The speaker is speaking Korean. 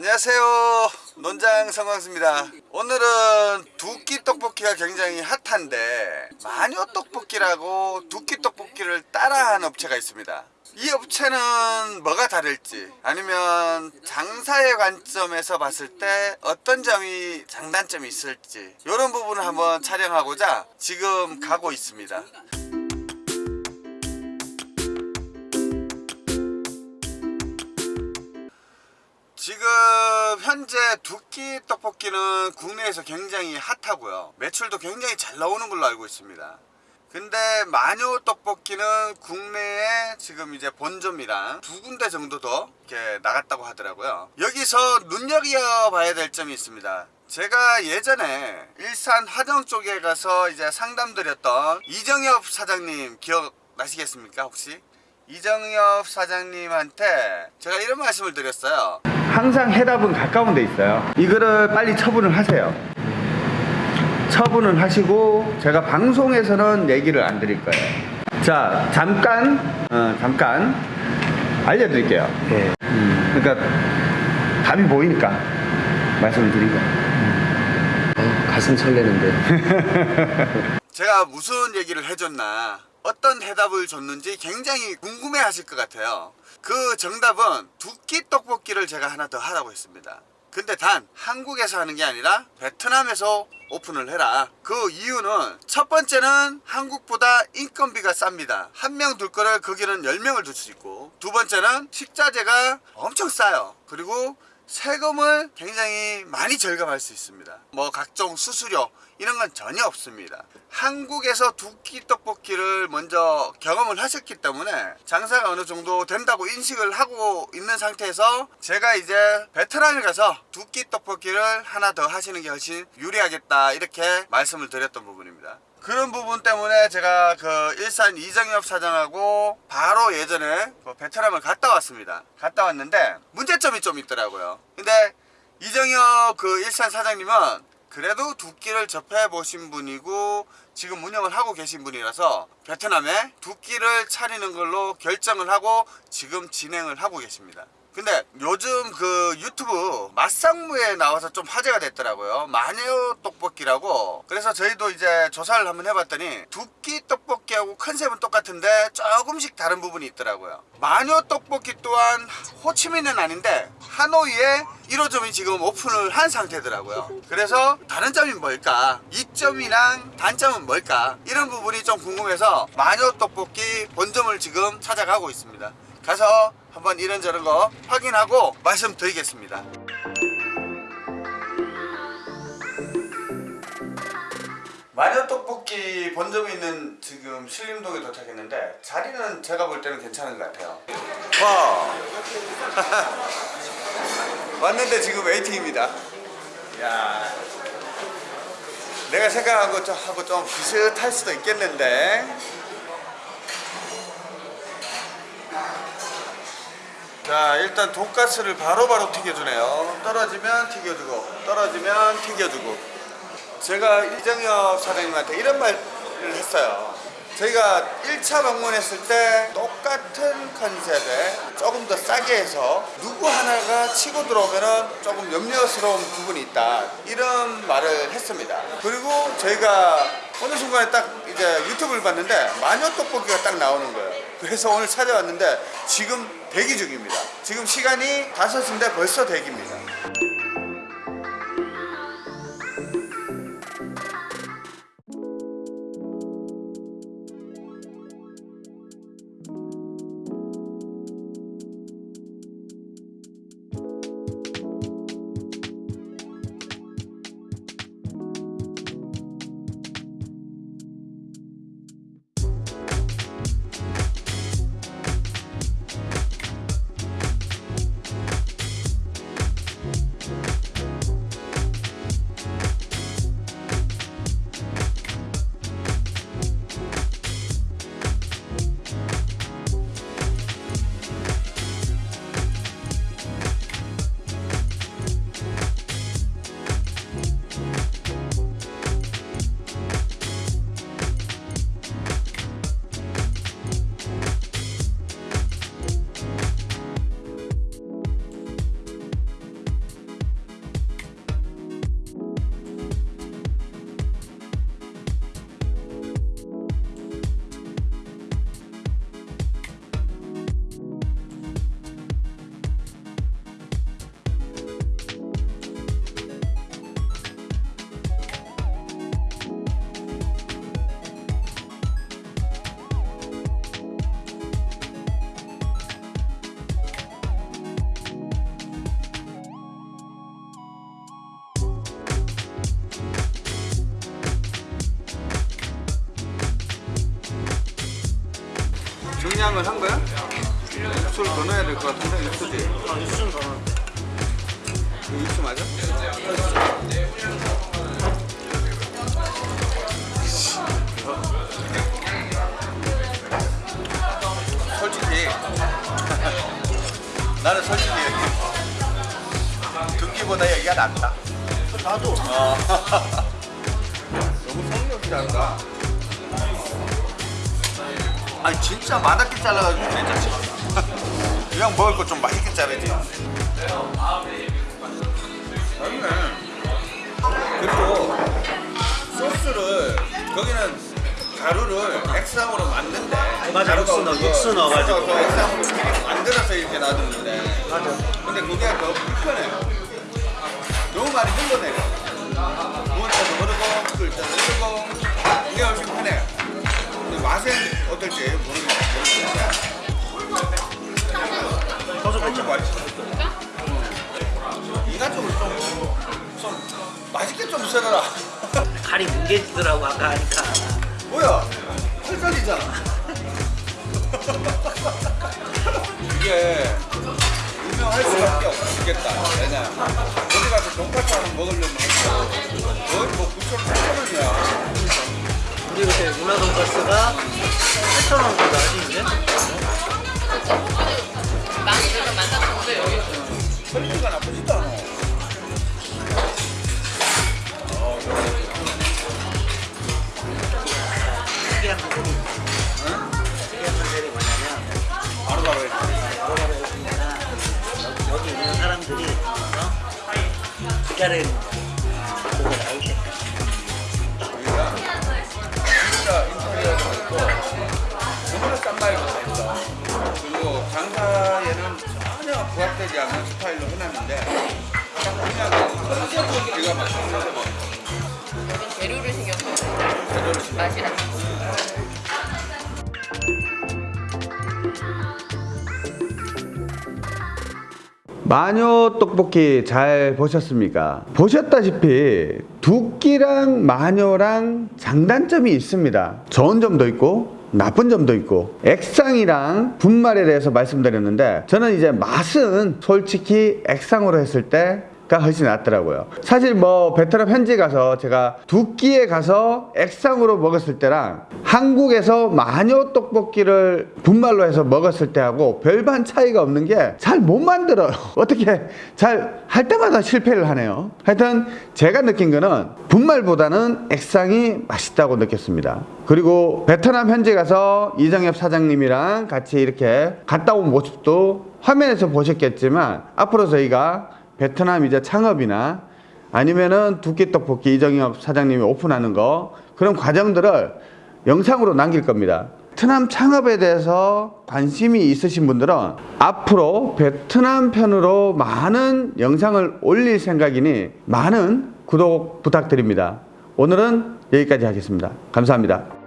안녕하세요. 논장 성광수입니다. 오늘은 두끼 떡볶이가 굉장히 핫한데 마녀 떡볶이라고 두끼 떡볶이를 따라한 업체가 있습니다. 이 업체는 뭐가 다를지 아니면 장사의 관점에서 봤을 때 어떤 점이 장단점이 있을지 이런 부분을 한번 촬영하고자 지금 가고 있습니다 현재 두 끼 떡볶이는 국내에서 굉장히 핫하고요. 매출도 굉장히 잘 나오는 걸로 알고 있습니다. 근데 마녀 떡볶이는 국내에 지금 이제 본점이랑 두 군데 정도 더 이렇게 나갔다고 하더라고요. 여기서 눈여겨봐야 될 점이 있습니다. 제가 예전에 일산 화정 쪽에 가서 이제 상담드렸던 이정엽 사장님 기억나시겠습니까 혹시? 이정엽 사장님한테 제가 이런 말씀을 드렸어요. 항상 해답은 가까운 데 있어요. 이거를 빨리 처분을 하세요. 처분을 하시고 제가 방송에서는 얘기를 안 드릴 거예요. 자 잠깐 어, 잠깐 알려드릴게요. 예. 음, 그러니까 답이 보이니까 말씀을 드린 거예요. 어, 가슴 설레는데. 제가 무슨 얘기를 해줬나 어떤 해답을 줬는지 굉장히 궁금해 하실 것 같아요. 그 정답은 두 끼 떡볶이를 제가 하나 더 하라고 했습니다. 근데 단 한국에서 하는 게 아니라 베트남에서 오픈을 해라. 그 이유는 첫 번째는 한국보다 인건비가 쌉니다. 한 명 둘 거를 거기는 10명을 둘 수 있고 두 번째는 식자재가 엄청 싸요. 그리고 세금을 굉장히 많이 절감할 수 있습니다. 뭐 각종 수수료 이런 건 전혀 없습니다. 한국에서 두 끼 떡볶이를 먼저 경험을 하셨기 때문에 장사가 어느 정도 된다고 인식을 하고 있는 상태에서 제가 이제 베트남에 가서 두 끼 떡볶이를 하나 더 하시는 게 훨씬 유리하겠다 이렇게 말씀을 드렸던 부분입니다. 그런 부분 때문에 제가 그 일산 이정엽 사장하고 바로 예전에 그 베트남을 갔다 왔습니다. 갔다 왔는데 문제점이 좀 있더라고요 근데 이정엽 그 일산 사장님은 그래도 두 끼를 접해 보신 분이고 지금 운영을 하고 계신 분이라서 베트남에 두 끼를 차리는 걸로 결정을 하고 지금 진행을 하고 계십니다 근데 요즘 그 유튜브 맛상무에 나와서 좀 화제가 됐더라고요. 마녀 떡볶이라고. 그래서 저희도 이제 조사를 한번 해봤더니 두 끼 떡볶이하고 컨셉은 똑같은데 조금씩 다른 부분이 있더라고요. 마녀 떡볶이 또한 호치민은 아닌데 하노이에 1호점이 지금 오픈을 한 상태더라고요. 그래서 다른 점이 뭘까? 이점이랑 단점은 뭘까? 이런 부분이 좀 궁금해서 마녀 떡볶이 본점을 지금 찾아가고 있습니다. 가서 한번 이런저런 거 확인하고 말씀드리겠습니다. 마녀 떡볶이 본점이 있는 지금 신림동에 도착했는데 자리는 제가 볼 때는 괜찮은 것 같아요. 와 왔는데 지금 웨이팅입니다. 야. 내가 생각한 것하고 좀 비슷할 수도 있겠는데 자 일단 돈가스를 바로바로 튀겨주네요. 떨어지면 튀겨주고 떨어지면 튀겨주고. 제가 이정엽 사장님한테 이런 말을 했어요. 저희가 1차 방문했을 때 똑같은 컨셉에 조금 더 싸게 해서 누구 하나가 치고 들어오면 조금 염려스러운 부분이 있다. 이런 말을 했습니다. 그리고 저희가 어느 순간에 딱 이제 유튜브를 봤는데 마녀 떡볶이가 딱 나오는 거예요 그래서 오늘 찾아왔는데 지금 대기 중입니다. 지금 시간이 5시인데 벌써 대기입니다 간장을 한 거야? 육수를 더 넣어야 될 것 같은데 육수지? 아, 육수는 더 넣어. 육수 맞아? 솔직히 나는 솔직히 듣기보다 얘기가 낫다. 나도. 어. 너무 성의없이 한다. 아니 진짜 맛없게 잘라가지고 괜찮지. 그냥 먹을 거 좀 맛있게 자르지. 그리고 소스를 거기는 가루를 액상으로 만든대. 맞아, 육수 넣어, 육수 넣어가지고. 액상으로 미리 만들어서 이렇게 놔두는데. 맞아. 근데 그게 더 불편해. 너무 많이 흘러내려. 부을 때도 흐르고, 끓을 때도 흐르고, 어떨지 모르겠는데. 소주 뺐죠. 맛있어. 인간적으로 좀, 좀 맛있게 좀 썰어라. 칼이 뭉개지더라고, 아까 하니까. 뭐야? 털살이잖아. 이게 유명할 수밖에 없겠다. 왜냐? 거기 가서 돈까스 하나 먹으려면 거의 뭐 9천 원, 8천 원이야. 우리 그때 문화 돈가스가 8,000원 정도 하지, 이제? 많이들은 만났는데 여기 quality가 나쁘지도 않아. 특이한 부분이. 특이한 컨셉이 뭐냐면, 바로바로 해. 바로바로 해주니까 여기, 여기 있는 사람들이, 어? 기다리는 말도 다 있어. 그리고 장사에는 전혀 부합되지 않는 스타일로 해놨는데 그냥 기가 여긴 재료를 신경 써요. 제대로 신경 맛이랑. 마녀 떡볶이 잘 보셨습니까? 보셨다시피 두끼랑 마녀랑 장단점이 있습니다. 좋은 점도 있고 나쁜 점도 있고 액상이랑 분말에 대해서 말씀드렸는데 저는 이제 맛은 솔직히 액상으로 했을 때 가 훨씬 낫더라고요. 사실 뭐 베트남 현지 가서 제가 두 끼에 가서 액상으로 먹었을 때랑 한국에서 마녀 떡볶이를 분말로 해서 먹었을 때하고 별반 차이가 없는 게 잘 못 만들어요. 어떻게 잘 할 때마다 실패를 하네요. 하여튼 제가 느낀 거는 분말보다는 액상이 맛있다고 느꼈습니다. 그리고 베트남 현지 가서 이정엽 사장님이랑 같이 이렇게 갔다 온 모습도 화면에서 보셨겠지만 앞으로 저희가 베트남 이제 창업이나 아니면은 두끼 떡볶이 이정엽 사장님이 오픈하는 거 그런 과정들을 영상으로 남길 겁니다. 베트남 창업에 대해서 관심이 있으신 분들은 앞으로 베트남 편으로 많은 영상을 올릴 생각이니 많은 구독 부탁드립니다. 오늘은 여기까지 하겠습니다. 감사합니다.